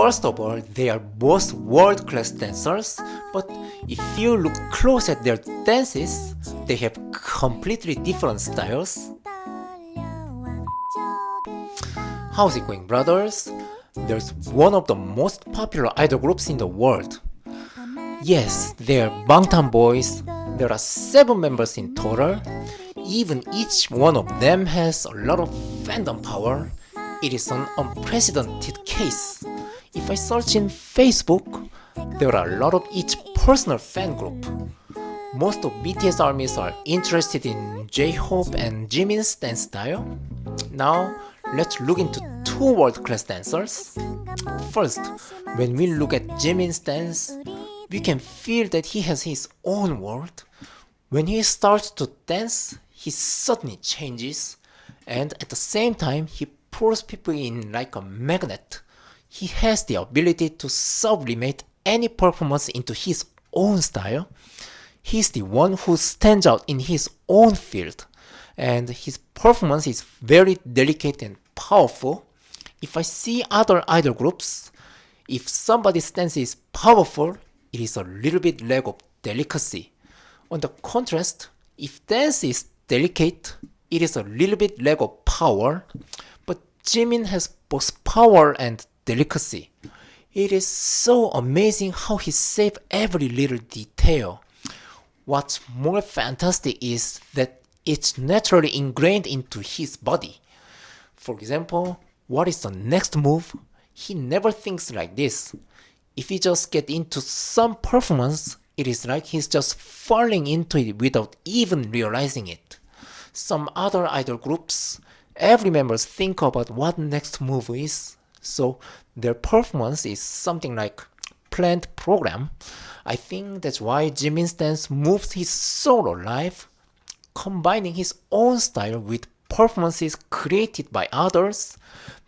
First of all, they are both world-class dancers, but if you look close at their dances, they have completely different styles. How's it going, brothers? There's one of the most popular idol groups in the world. Yes, they are Bangtan Boys. There are seven members in total. Even each one of them has a lot of fandom power. It is an unprecedented case. If I search in Facebook, there are a lot of each personal fan group. Most of BTS armies are interested in J-Hope and Jimin's dance style. Now, let's look into two world-class dancers. First, when we look at Jimin's dance, we can feel that he has his own world. When he starts to dance, he suddenly changes, and at the same time, he pulls people in like a magnet. He has the ability to sublimate any performance into his own style. He's the one who stands out in his own field, and his performance is very delicate and powerful. If I see other idol groups, if somebody's dance is powerful, it is a little bit lack of delicacy. On the contrast, if dance is delicate, it is a little bit lack of power, but Jimin has both power and delicacy. It is so amazing how he saved every little detail. What's more fantastic is that it's naturally ingrained into his body. For example, what is the next move? He never thinks like this. If he just get into some performance, it is like he's just falling into it without even realizing it. Some other idol groups, every members think about what next move is, so their performance is something like planned program. I think that's why Jimin's dance moves his solo life, combining his own style with performances created by others.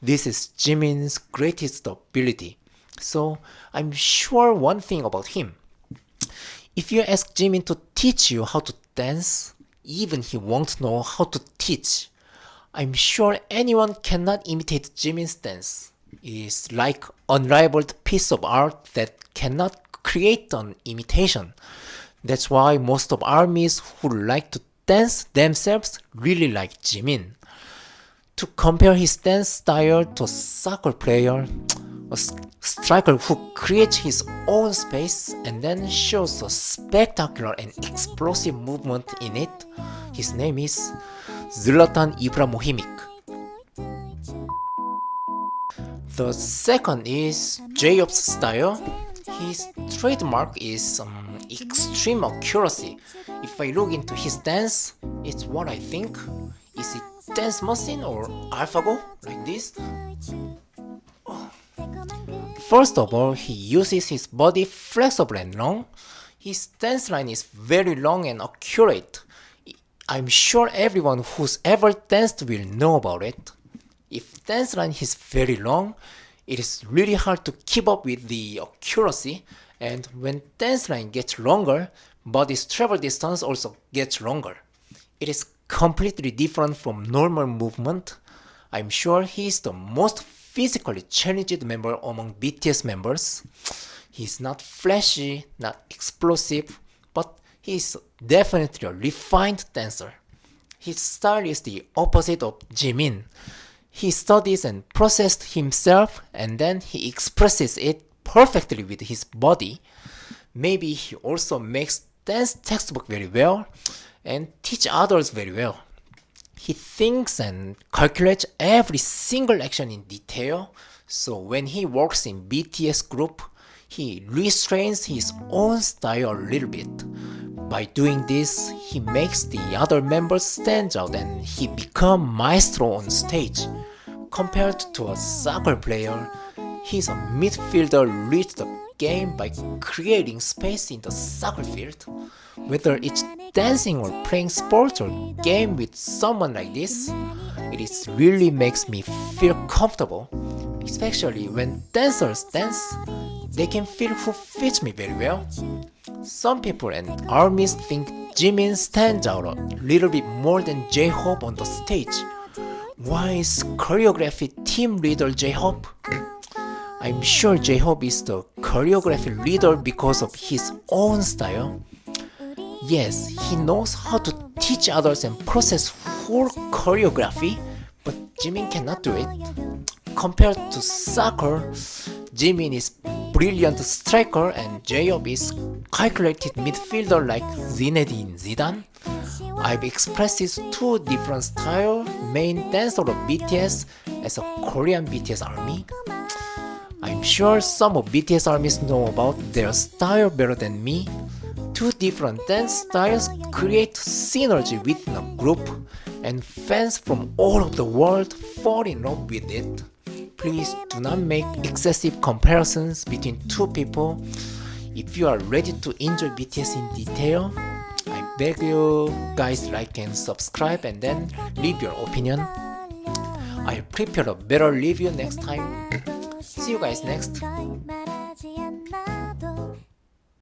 This is Jimin's greatest ability. So I'm sure one thing about him. If you ask Jimin to teach you how to dance, even he won't know how to teach. I'm sure anyone cannot imitate Jimin's dance. Is like unrivaled piece of art that cannot create an imitation. That's why most of armies who like to dance themselves really like Jimin. To compare his dance style to a soccer player, a striker who creates his own space and then shows a spectacular and explosive movement in it. His name is Zlatan Ibrahimovic. The second is J-Hope's style. His trademark is um, extreme accuracy. If I look into his dance, it's what I think. Is it dance machine or AlphaGo like this? First of all, he uses his body flexible and long. His dance line is very long and accurate. I'm sure everyone who's ever danced will know about it. If dance line is very long, it is really hard to keep up with the accuracy and when dance line gets longer, body's travel distance also gets longer. It is completely different from normal movement. I'm sure he is the most physically challenged member among BTS members. He's not flashy, not explosive, but he's definitely a refined dancer. His style is the opposite of Jimin. He studies and processes himself and then he expresses it perfectly with his body. Maybe he also makes dance textbook very well and teach others very well. He thinks and calculates every single action in detail, so when he works in BTS group, he restrains his own style a little bit. By doing this, he makes the other members stand out and he become maestro on stage. Compared to a soccer player, he's a midfielder reads the game by creating space in the soccer field. Whether it's dancing or playing sports or game with someone like this, it really makes me feel comfortable. Especially when dancers dance, they can feel who fits me very well. Some people and armies think Jimin stands out a little bit more than J-Hope on the stage. Why is choreography team leader J-Hope? I'm sure J-Hope is the choreography leader because of his own style. Yes, he knows how to teach others and process whole choreography, but Jimin cannot do it. Compared to soccer, Jimin is brilliant striker and J-Hope is calculated midfielder like Zinedine Zidane. I've expressed these two different style, main dancer of BTS as a Korean BTS army. I'm sure some of BTS armies know about their style better than me. Two different dance styles create synergy within a group and fans from all over the world fall in love with it. Please do not make excessive comparisons between two people. If you are ready to enjoy BTS in detail, beg you guys like and subscribe and then leave your opinion. I'll prepare a better review next time. See you guys next.